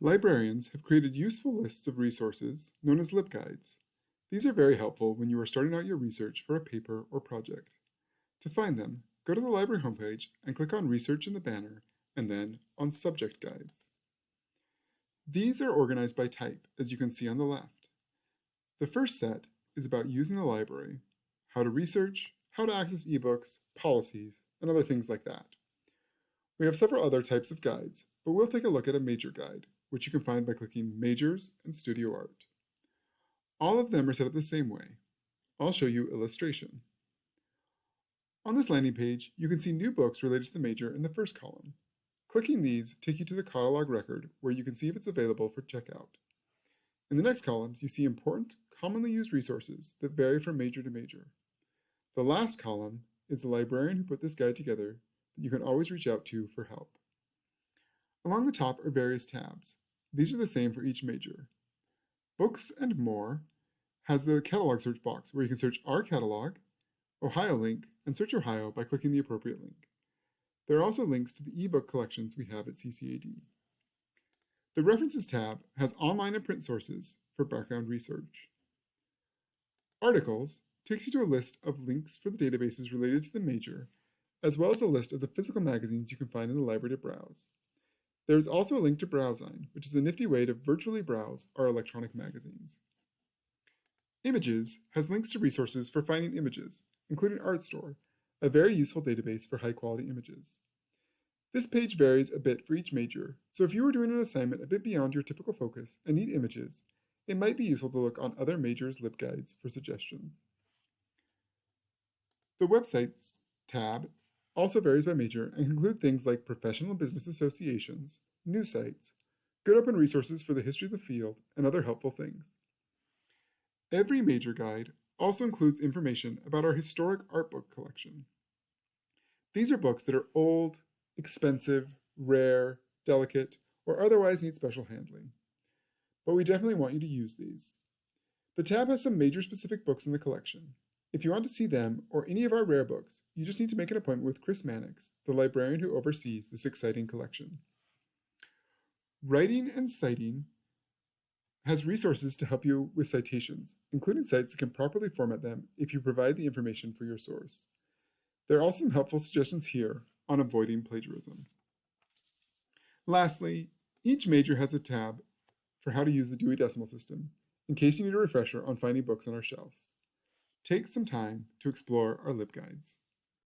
Librarians have created useful lists of resources known as LibGuides. These are very helpful when you are starting out your research for a paper or project. To find them, go to the library homepage and click on Research in the banner and then on Subject Guides. These are organized by type, as you can see on the left. The first set is about using the library, how to research, how to access ebooks, policies, and other things like that. We have several other types of guides, but we'll take a look at a major guide, which you can find by clicking Majors and Studio Art. All of them are set up the same way. I'll show you illustration. On this landing page, you can see new books related to the major in the first column. Clicking these take you to the catalog record where you can see if it's available for checkout. In the next columns, you see important, commonly used resources that vary from major to major. The last column is the librarian who put this guide together that you can always reach out to for help. Along the top are various tabs. These are the same for each major. Books and More has the catalog search box where you can search our catalog, OhioLINK, and SearchOHIO by clicking the appropriate link. There are also links to the ebook collections we have at CCAD. The References tab has online and print sources for background research. Articles takes you to a list of links for the databases related to the major, as well as a list of the physical magazines you can find in the library to browse. There is also a link to BrowZine, which is a nifty way to virtually browse our electronic magazines. Images has links to resources for finding images, including Artstor, a very useful database for high-quality images. This page varies a bit for each major, so if you are doing an assignment a bit beyond your typical focus and need images, it might be useful to look on other majors' LibGuides for suggestions. The Websites tab also varies by major and include things like professional business associations, news sites, good open resources for the history of the field, and other helpful things. Every major guide also includes information about our historic art book collection. These are books that are old, expensive, rare, delicate, or otherwise need special handling. But we definitely want you to use these. The tab has some major specific books in the collection. If you want to see them or any of our rare books, you just need to make an appointment with Chris Mannix, the librarian who oversees this exciting collection. Writing and citing has resources to help you with citations, including sites that can properly format them if you provide the information for your source. There are also some helpful suggestions here on avoiding plagiarism. Lastly, each major has a tab for how to use the Dewey Decimal System, in case you need a refresher on finding books on our shelves. Take some time to explore our LibGuides.